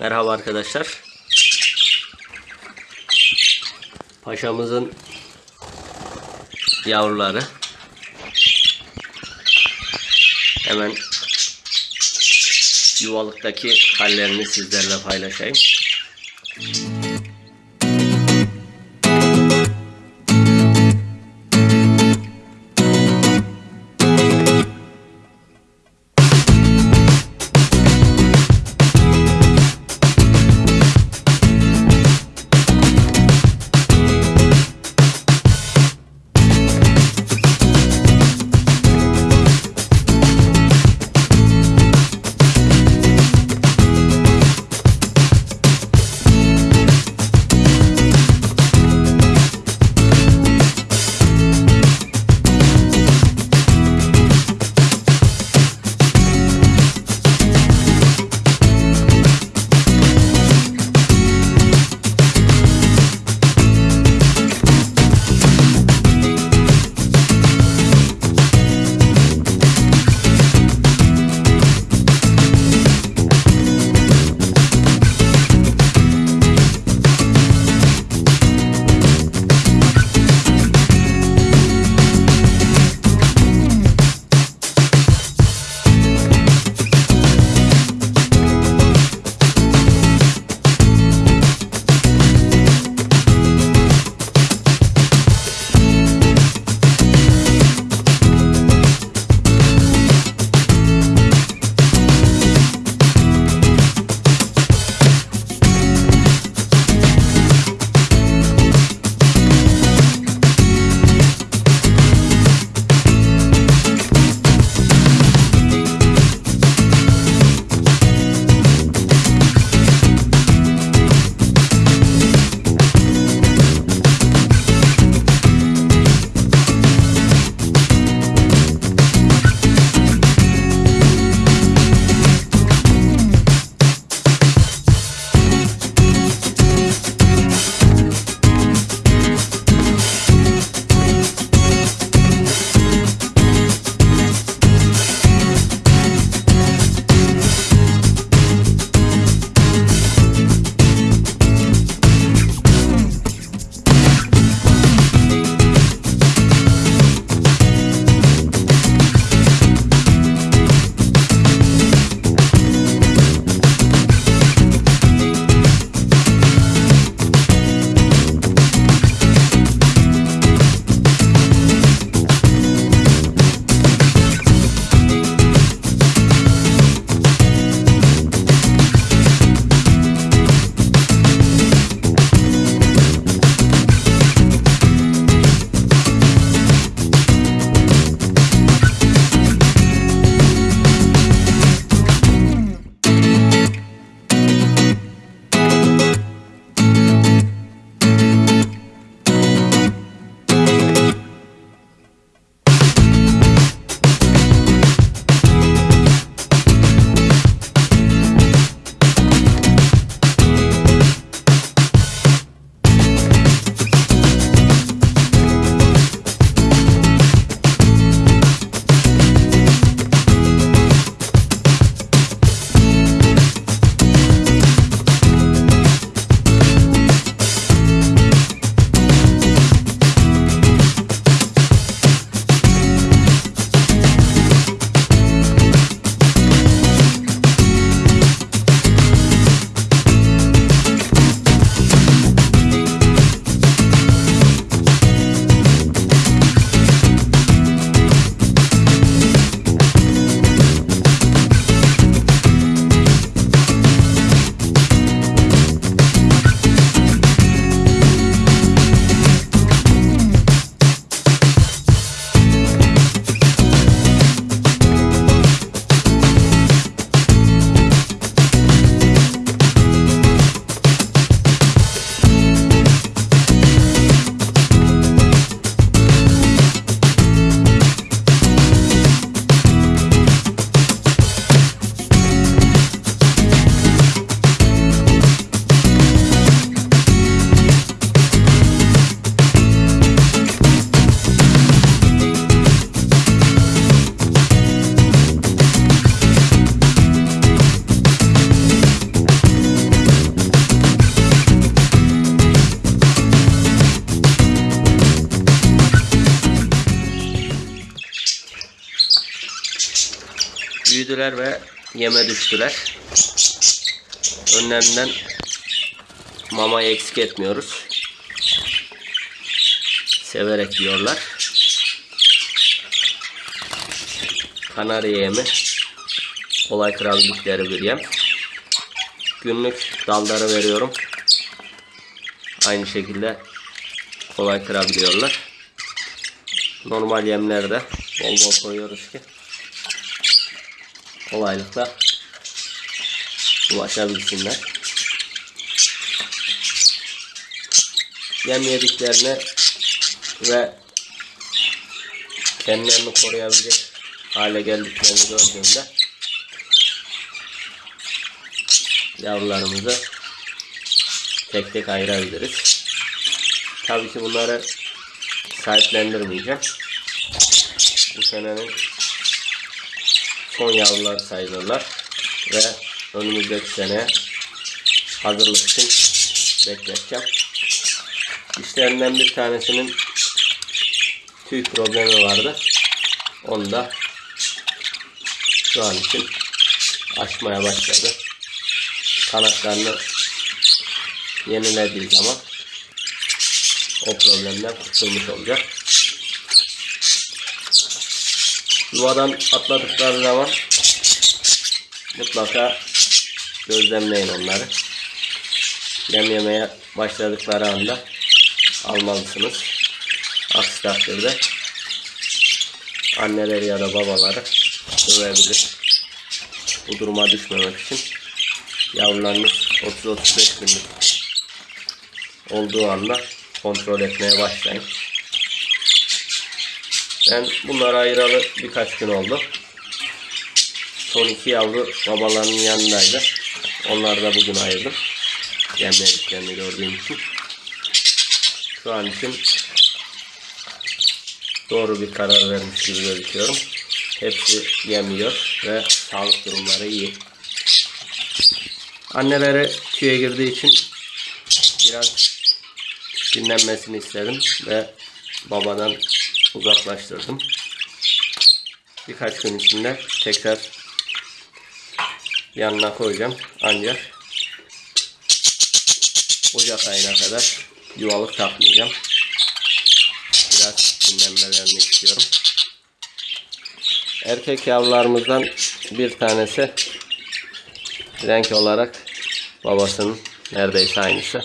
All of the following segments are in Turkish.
Merhaba arkadaşlar. Paşamızın yavruları. Hemen yuvalıktaki hallerini sizlerle paylaşayım. Büyüdüler ve yeme düştüler. Önlerinden mamayı eksik etmiyoruz. Severek yiyorlar. Kanarya yemi kolay kırabildikleri bir yem. Günlük dalları veriyorum. Aynı şekilde kolay kırabiliyorlar. Normal yemlerde bol bol koyuyoruz ki kolaylıkla ulaşabilsinler. Yem yediklerini ve kendilerini koruyabilecek hale geldiklerini gördüğümde yavrularımızı tek tek ayırabiliriz. Tabii ki bunları sahiplendirmeyeceğim. Bu senenin son yavrular sayılırlar ve önümüzdeki sene hazırlık için bekleteceğim. İşlerinden bir tanesinin tüy problemi vardı. Onu da şu an için açmaya başladı. Kanatlarını yenilediği zaman o problemden kurtulmuş olacak. Yuvadan atladıkları zaman mutlaka gözlemleyin onları. Yem yemeye başladıkları anda almalısınız. Aksi takdirde anneleri ya da babaları dövebilir. Bu duruma düşmemek için yavrularınız 30-35 günlük olduğu anda kontrol etmeye başlayın. Ben bunları ayıralı birkaç gün oldu. Son iki yavru babalarının yanındaydı. Onları da bugün ayırdım. Yemlediklerini gördüğüm için. Şu an için doğru bir karar vermiş gibi gözüküyorum. Hepsi yemiyor ve sağlık durumları iyi. Anneleri tüye girdiği için biraz dinlenmesini istedim ve babadan uzaklaştırdım. Birkaç gün içinde tekrar yanına koyacağım. Ancak Ocak ayına kadar yuvalık takmayacağım. Biraz dinlenmelerini istiyorum. Erkek yavrularımızdan bir tanesi renk olarak babasının neredeyse aynısı.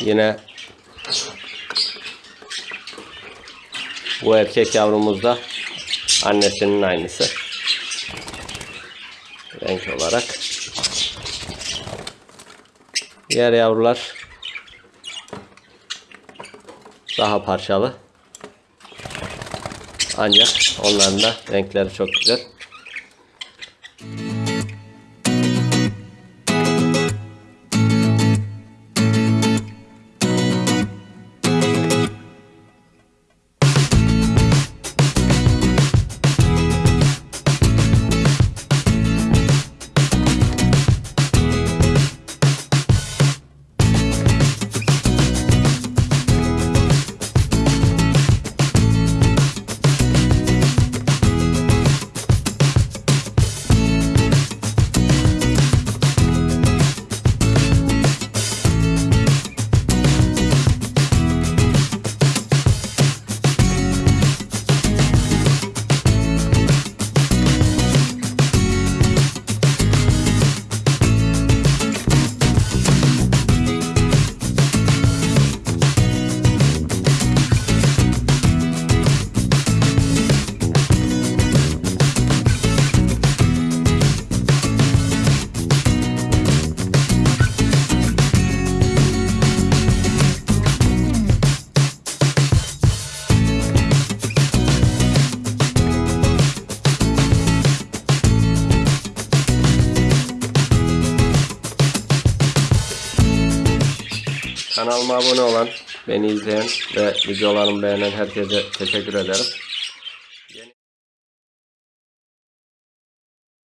Yine bu erkek yavrumuz da annesinin aynısı. Renk olarak. Diğer yavrular daha parçalı. Ancak onların da renkleri çok güzel. Kanalıma abone olan, beni izleyen ve videolarımı beğenen herkese teşekkür ederim.